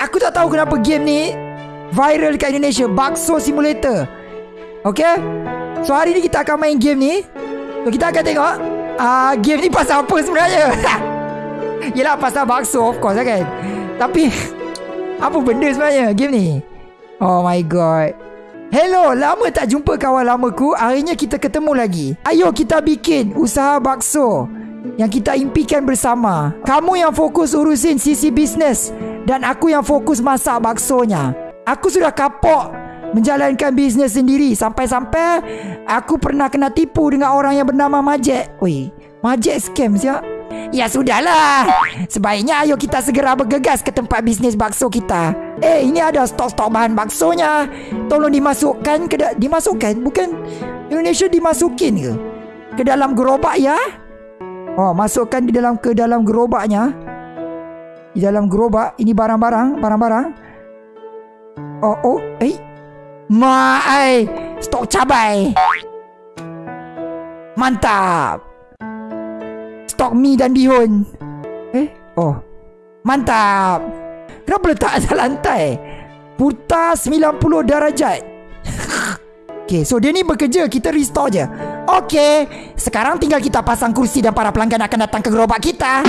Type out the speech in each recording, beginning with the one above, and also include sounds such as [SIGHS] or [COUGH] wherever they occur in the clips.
Aku tak tahu kenapa game ni viral dekat Indonesia. Bakso Simulator. Okay? So hari ni kita akan main game ni. So kita akan tengok uh, game ni pasal apa sebenarnya. [LAUGHS] Yelah pasal bakso of course lah kan. Tapi [LAUGHS] apa benda sebenarnya game ni? Oh my god. Hello, lama tak jumpa kawan lamaku. Akhirnya kita ketemu lagi. Ayo kita bikin usaha bakso yang kita impikan bersama. Kamu yang fokus urusin sisi bisnes dan aku yang fokus masak baksonya. Aku sudah kapok menjalankan bisnes sendiri sampai-sampai aku pernah kena tipu dengan orang yang bernama Majek. Oi, Majek scam siap. Ya sudahlah. Sebaiknya ayo kita segera bergegas ke tempat bisnes bakso kita. Eh, ini ada stok-stok bahan baksonya. Tolong dimasukkan ke dimasukkan bukan Indonesia dimasukin ke? Ke dalam gerobak ya? Oh, masukkan di dalam ke dalam gerobaknya. Di dalam gerobak ini barang-barang, barang-barang. Oh, oh, eh. Mai, stok cabai. Mantap. Stok mi dan bihun. Eh, oh. Mantap. Kenapa letak atas lantai? Putar 90 darjat. Okay, so dia ni bekerja. Kita restore je. Okay, sekarang tinggal kita pasang kursi dan para pelanggan akan datang ke gerobak kita.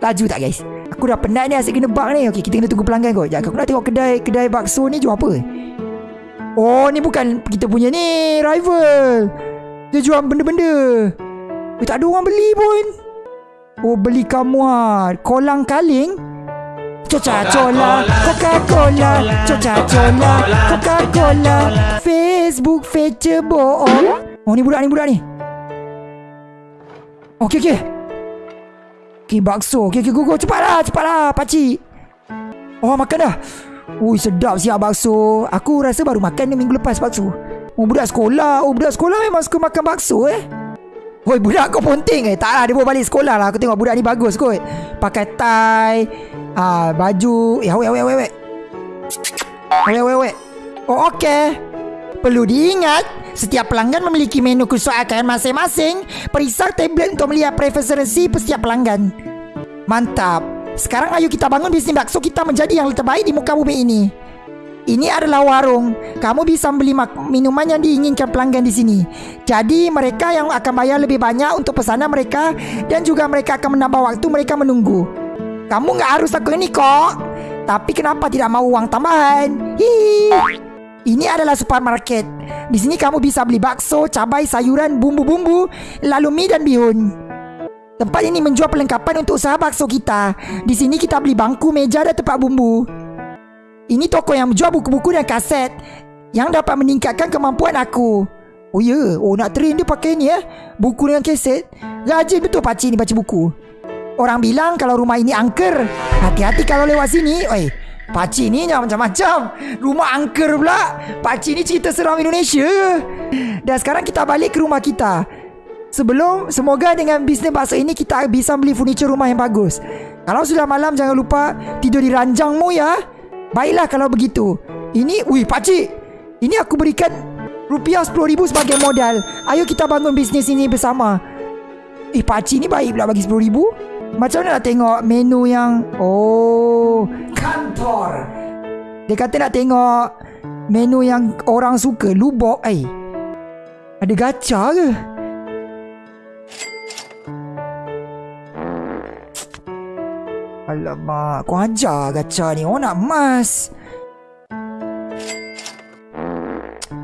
Laju tak guys? Aku dah penat ni asyik kena bug ni. Okay, kita kena tunggu pelanggan kot. Sekejap, aku nak tengok kedai kedai bakso ni jual apa? Oh, ni bukan kita punya ni rival. Dia jual benda-benda. Eh, tak ada orang beli pun. Oh, beli kamu ah. Kolang kaling? Coca Cola, Coca Cola, Coca Cola, Coca Cola, Facebook feature. Oh ni budak ni budak ni. Okey okey. Okey bakso. Okey okey go go cepatlah cepatlah pakcik. Oh makan dah. Ui sedap siap bakso. Aku rasa baru makan ni minggu lepas bakso. Oh budak sekolah. Oh budak sekolah memang suka makan bakso eh. Woi budak kau ponting eh Tak lah dia bawa balik sekolah lah Aku tengok budak ni bagus kot Pakai tie ah, Baju Ya wait wait wait wait Wait wait wait Oh okay Perlu diingat Setiap pelanggan memiliki menu kesukaan masing-masing Periksa tablet untuk melihat preferensi setiap pelanggan Mantap Sekarang ayo kita bangun bisnis bakso kita menjadi yang terbaik di muka bumi ini ini adalah warung. Kamu bisa beli minuman yang diinginkan pelanggan di sini. Jadi mereka yang akan bayar lebih banyak untuk pesanan mereka dan juga mereka akan menambah waktu mereka menunggu. Kamu nggak harus lakukan ini kok. Tapi kenapa tidak mau uang tambahan? Hihi. Ini adalah supermarket. Di sini kamu bisa beli bakso, cabai, sayuran, bumbu-bumbu, lalu mie dan bihun. Tempat ini menjual perlengkapan untuk usaha bakso kita. Di sini kita beli bangku, meja dan tempat bumbu. Ini toko yang menjual buku-buku dan kaset yang dapat meningkatkan kemampuan aku. Oh ya, yeah. oh nak train dia pakai ni eh. Buku dengan kaset. Rajin betul pakcik ni baca buku. Orang bilang kalau rumah ini angker. Hati-hati kalau lewat sini. Oi, pakcik ni jangan macam-macam. Rumah angker pula. Pakcik ni cerita seram Indonesia. Dan sekarang kita balik ke rumah kita. Sebelum semoga dengan bisnes bakso ini kita bisa beli furniture rumah yang bagus. Kalau sudah malam jangan lupa tidur di ranjangmu ya. Baiklah kalau begitu. Ini, wih pakcik. Ini aku berikan rupiah RM10,000 sebagai modal. Ayo kita bangun bisnes ini bersama. Eh pakcik ni baik pula bagi RM10,000. Macam mana nak tengok menu yang... Oh, kantor. Dia kata nak tengok menu yang orang suka. Lubok, eh. Ada gacha ke? Alamak, kau ajar gacha ni. Orang nak emas.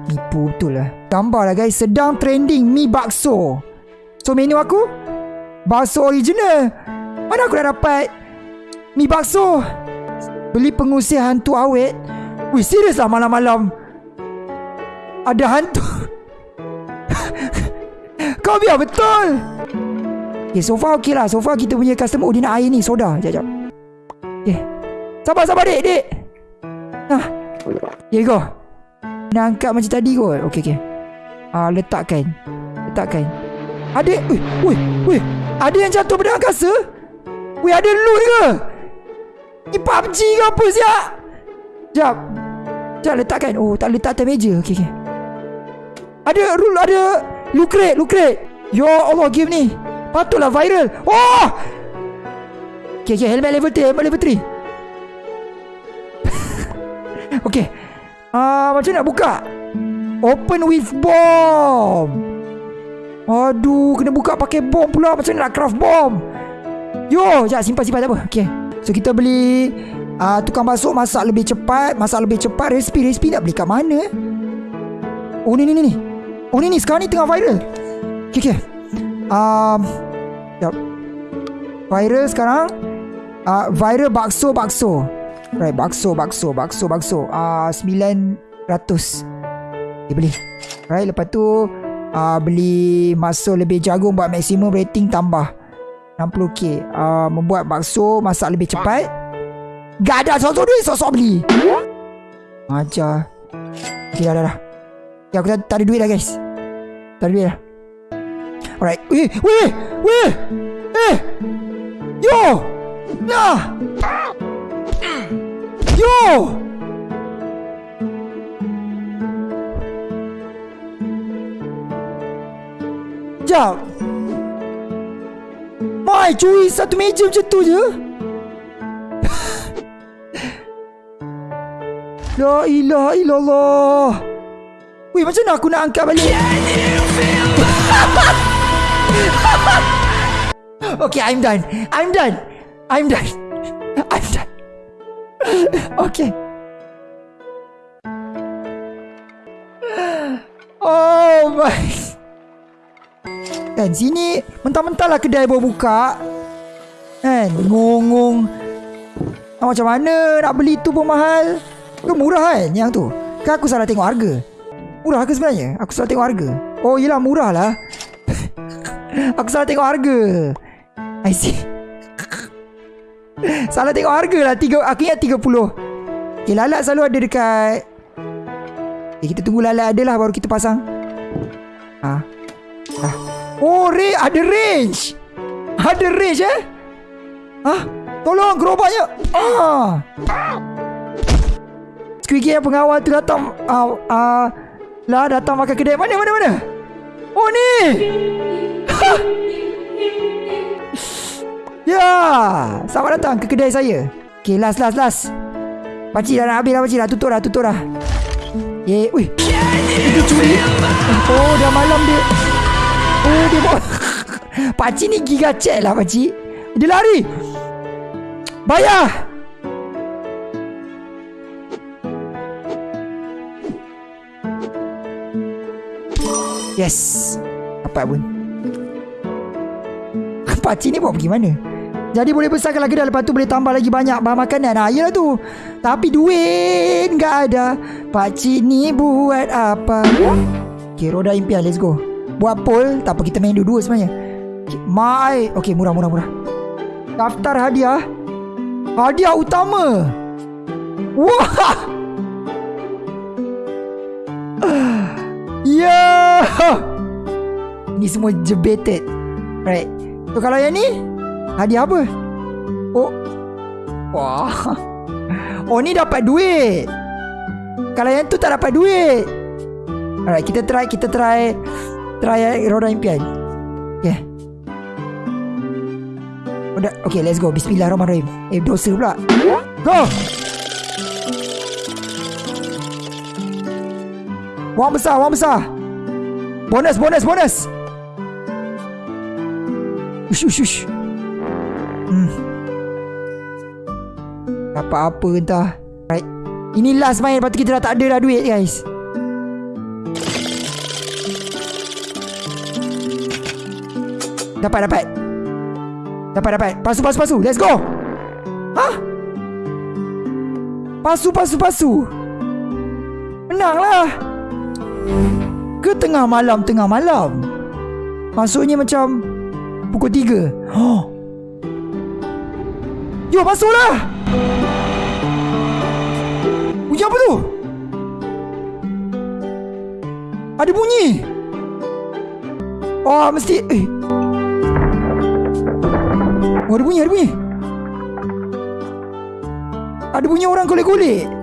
Nipu betul lah. Gambar lah guys. Sedang trending mi bakso. So menu aku? Bakso original. Mana aku dah dapat mi bakso? Beli pengusir hantu awet. Wih serius lah malam-malam. Ada hantu. [LAUGHS] Kau biar betul. Okay, so far okey lah. So far kita punya customer. Nak air ni. Soda. Sekejap, sekejap. Okay. Sabar, sabar, dek, dek. Nah. Here you go. Nak angkat macam tadi kot. Okay, okay. Ah, letakkan. Letakkan. Ada, wih, wih, wih. Ada yang jatuh pada angkasa? Wih, ada loot ke? Ni PUBG ke apa siap? Sekejap. Sekejap, letakkan. Oh, tak letak atas meja. Okay, okay. Ada, rule, ada. Loot crate, loot crate. Ya Allah, game ni. Patutlah viral. Oh! Okay, okay. Helmet level 3. Helmet level 3. Okay uh, Macam nak buka Open with bomb Aduh Kena buka pakai bom pula. Macam nak craft bom. Yo Sekejap simpan-simpan tak apa. Okay So kita beli uh, Tukang masuk masak lebih cepat Masak lebih cepat. Resipi-resipi nak beli kat mana eh? Oh ni ni ni Oh ni ni sekarang ni tengah viral. Okay okay um, Sekejap Viral sekarang. Uh, Viral bakso bakso. Right bakso bakso bakso bakso. Uh, 900 Okay beli. Right lepas tu uh, Beli masuk lebih jagung Buat maksimum rating tambah. 60k uh, Membuat bakso Masak lebih cepat. Gak ada Sosok duit Sosok beli. Ajar. Okay dah dah dah. Ya aku tak, tak ada duit dah guys. Tak ada duit dah. Alright. Weh Weh Weh. Eh. Yo. Nah. Yo Jap Mai cuy Satu meja macam tu je. [LAUGHS] La ilaha illallah. Weh macam mana aku nak angkat balik? [LAUGHS] Okay I'm done. I'm done. I'm done. [LAUGHS] I'm done. Okay. Oh my Kan? Sini Mentah-mentah lah kedai baru buka Kan? Ngong-ngong. Ah, Macam mana Nak beli tu pun mahal. Tu murah kan Yang tu? Kan aku salah tengok harga. Murah ke sebenarnya? Aku salah tengok harga. Oh yelah murah lah. [LAUGHS] Aku salah tengok harga. I see. [LAUGHS] Salah tengok harga lah. Tiga, Aku ingat 30 Okay lalat selalu ada dekat. Okay, Kita tunggu lalat ada lah Baru kita pasang. Ah, ah. Oh re ada range. Ada range eh? Ah, Tolong gerobaknya Ah Squeaky yang pengawal tu datang ah, ah, Lah datang makan kedai. Mana mana mana? Oh ni! Ya! Selamat datang ke kedai saya. Okay last last last. Pakcik dah nak habis lah pakcik dah. Tutup dah tutup dah. Eh Wih Itu curi. Oh dah malam dia Oh dia bawa Pakcik ni giga cek lah pakcik. Dia lari. Bayar. Yes. Dapat pun. [LAUGHS] Pakcik ni bawa pergi mana? Jadi boleh besarkan lagi dah Lepas tu boleh tambah lagi banyak Bahan makanan. Nah yelah tu. Tapi duit Gak ada. Pakcik ni buat apa? Okay roda impian Let's go Buat poll Tak apa kita main dua-dua sebenarnya. Okay, My Okay murah murah murah. Daftar hadiah. Hadiah utama. Wah! [SIGHS] Ya! Ini semua jebeted Right. So kalau yang ni Hadiah apa? Oh. Wah. [LAUGHS] Oh ni dapat duit. Kalau yang tu tak dapat duit. Alright kita try Kita try Try roda impian Okay Okay let's go Bismillahirrahmanirrahim Eh dosa pula Go Wang besar, wang besar. Bonus, bonus, bonus. Ush, ush, ush. Hmm. Dapat apa entah. Right. Ini last main, lepas tu kita dah tak ada dah duit, guys. Dapat, dapat. Dapat, dapat. Pasu, pasu, pasu. Let's go. Hah? Pasu, pasu, pasu. Menanglah. Ke tengah malam Tengah malam Maksudnya macam Pukul 3 oh. Yo masuklah Bunyi apa tu Ada bunyi Oh mesti Eh Oh ada bunyi Ada bunyi. Ada bunyi orang golek-golek